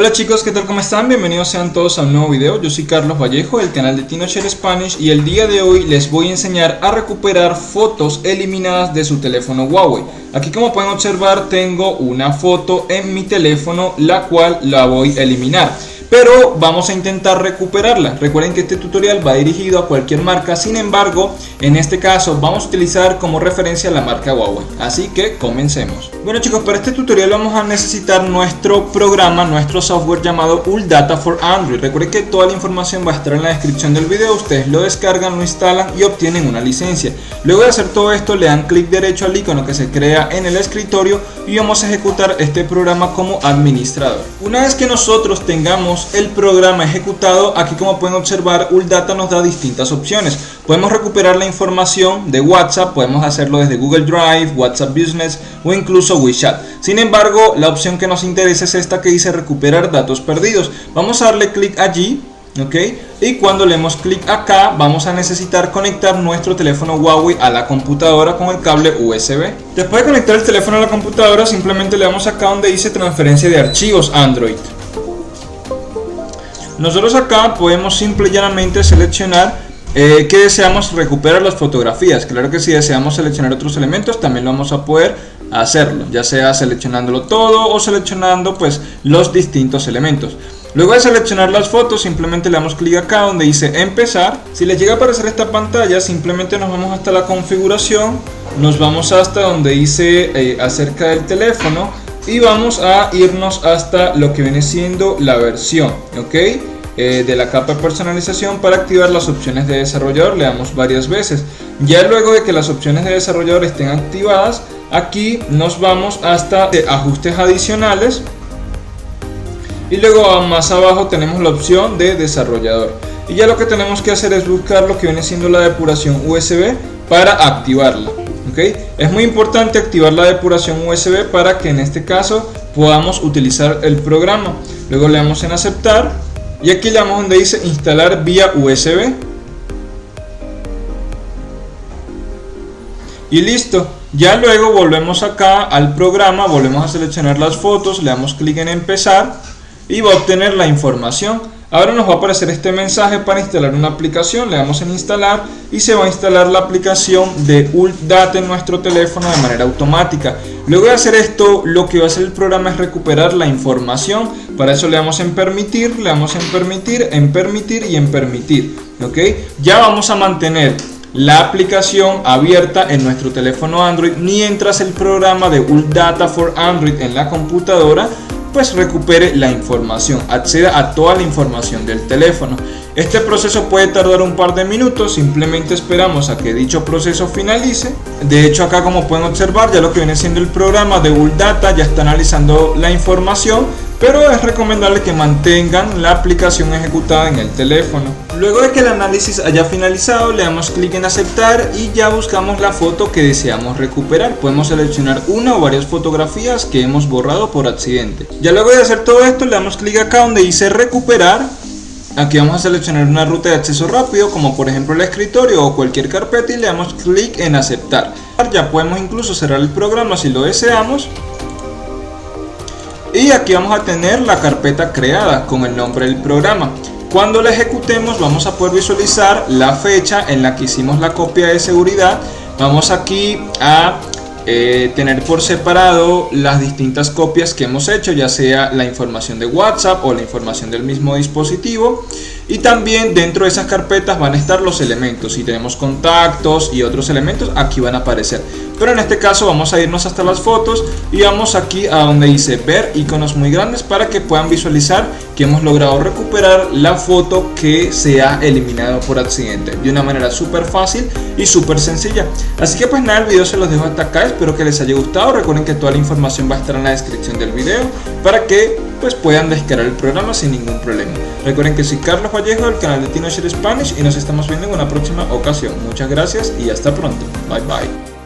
Hola chicos, ¿qué tal? ¿Cómo están? Bienvenidos sean todos a un nuevo video. Yo soy Carlos Vallejo del canal de TinoShare Spanish y el día de hoy les voy a enseñar a recuperar fotos eliminadas de su teléfono Huawei. Aquí como pueden observar tengo una foto en mi teléfono la cual la voy a eliminar pero vamos a intentar recuperarla. Recuerden que este tutorial va dirigido a cualquier marca, sin embargo, en este caso vamos a utilizar como referencia la marca Huawei. Así que comencemos. Bueno chicos, para este tutorial vamos a necesitar nuestro programa, nuestro software llamado Data for Android. Recuerden que toda la información va a estar en la descripción del video, ustedes lo descargan, lo instalan y obtienen una licencia. Luego de hacer todo esto le dan clic derecho al icono que se crea en el escritorio y vamos a ejecutar este programa como administrador. Una vez que nosotros tengamos el programa ejecutado, aquí como pueden observar, Uldata nos da distintas opciones. Podemos recuperar la información de WhatsApp, podemos hacerlo desde Google Drive, WhatsApp Business o incluso WeChat. Sin embargo, la opción que nos interesa es esta que dice recuperar datos perdidos. Vamos a darle clic allí ¿ok? Y cuando le demos clic acá vamos a necesitar conectar nuestro teléfono Huawei a la computadora con el cable USB. Después de conectar el teléfono a la computadora simplemente le damos acá donde dice transferencia de archivos Android. Nosotros acá podemos simple y llanamente seleccionar eh, que deseamos recuperar las fotografías. Claro que si deseamos seleccionar otros elementos también lo vamos a poder hacerlo, ya sea seleccionándolo todo o seleccionando pues los distintos elementos. Luego de seleccionar las fotos simplemente le damos clic acá donde dice empezar. Si les llega a aparecer esta pantalla simplemente nos vamos hasta la configuración, nos vamos hasta donde dice eh, acerca del teléfono y vamos a irnos hasta lo que viene siendo la versión, ¿ok? Eh, de la capa de personalización para activar las opciones de desarrollador, le damos varias veces. Ya luego de que las opciones de desarrollador estén activadas, aquí nos vamos hasta ajustes adicionales y luego más abajo tenemos la opción de desarrollador. Y ya lo que tenemos que hacer es buscar lo que viene siendo la depuración USB para activarla. Es muy importante activar la depuración USB para que en este caso podamos utilizar el programa. Luego le damos en aceptar y aquí le damos donde dice instalar vía USB. Y listo. Ya luego volvemos acá al programa, volvemos a seleccionar las fotos, le damos clic en empezar y va a obtener la información. Ahora nos va a aparecer este mensaje para instalar una aplicación, le damos en instalar y se va a instalar la aplicación de UltData en nuestro teléfono de manera automática. Luego de hacer esto, lo que va a hacer el programa es recuperar la información, para eso le damos en permitir, le damos en permitir, en permitir y en permitir. ¿ok? Ya vamos a mantener la aplicación abierta en nuestro teléfono Android mientras el programa de UltData for Android en la computadora pues recupere la información, acceda a toda la información del teléfono. Este proceso puede tardar un par de minutos, simplemente esperamos a que dicho proceso finalice. De hecho acá como pueden observar ya lo que viene siendo el programa de Data ya está analizando la información, pero es recomendable que mantengan la aplicación ejecutada en el teléfono. Luego de que el análisis haya finalizado, le damos clic en aceptar y ya buscamos la foto que deseamos recuperar. Podemos seleccionar una o varias fotografías que hemos borrado por accidente. Ya luego de hacer todo esto, le damos clic acá donde dice recuperar. Aquí vamos a seleccionar una ruta de acceso rápido, como por ejemplo el escritorio o cualquier carpeta y le damos clic en aceptar. Ya podemos incluso cerrar el programa si lo deseamos. Y aquí vamos a tener la carpeta creada con el nombre del programa. Cuando la ejecutemos vamos a poder visualizar la fecha en la que hicimos la copia de seguridad. Vamos aquí a eh, tener por separado las distintas copias que hemos hecho, ya sea la información de WhatsApp o la información del mismo dispositivo. Y también dentro de esas carpetas van a estar los elementos. Si tenemos contactos y otros elementos, aquí van a aparecer. Pero en este caso vamos a irnos hasta las fotos y vamos aquí a donde dice ver iconos muy grandes para que puedan visualizar que hemos logrado recuperar la foto que se ha eliminado por accidente de una manera súper fácil y súper sencilla. Así que pues nada el video se los dejo hasta acá. Espero que les haya gustado. Recuerden que toda la información va a estar en la descripción del video para que pues puedan descargar el programa sin ningún problema. Recuerden que soy Carlos Vallejo del canal de TinoShare Spanish y nos estamos viendo en una próxima ocasión. Muchas gracias y hasta pronto. Bye bye